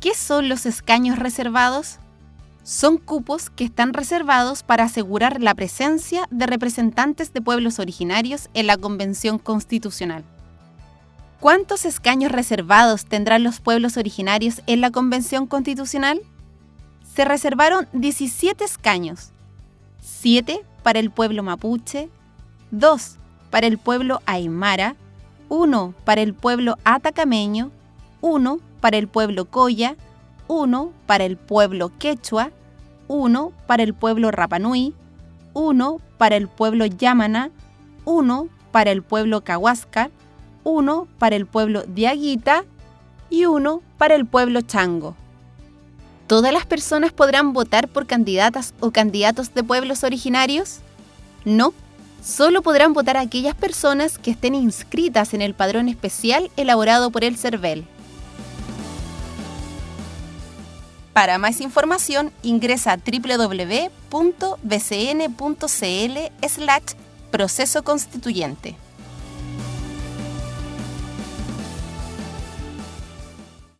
¿Qué son los escaños reservados? Son cupos que están reservados para asegurar la presencia de representantes de pueblos originarios en la Convención Constitucional. ¿Cuántos escaños reservados tendrán los pueblos originarios en la Convención Constitucional? Se reservaron 17 escaños, 7 para el pueblo mapuche, 2 para el pueblo aymara, 1 para el pueblo atacameño, 1 para el pueblo Coya, uno para el pueblo quechua, uno para el pueblo Rapanui, uno para el pueblo Yamana, uno para el pueblo Cahuáscar, uno para el pueblo Diaguita y uno para el pueblo Chango. ¿Todas las personas podrán votar por candidatas o candidatos de pueblos originarios? No, solo podrán votar aquellas personas que estén inscritas en el padrón especial elaborado por el CERVEL. Para más información ingresa a www.bcn.cl slash proceso constituyente.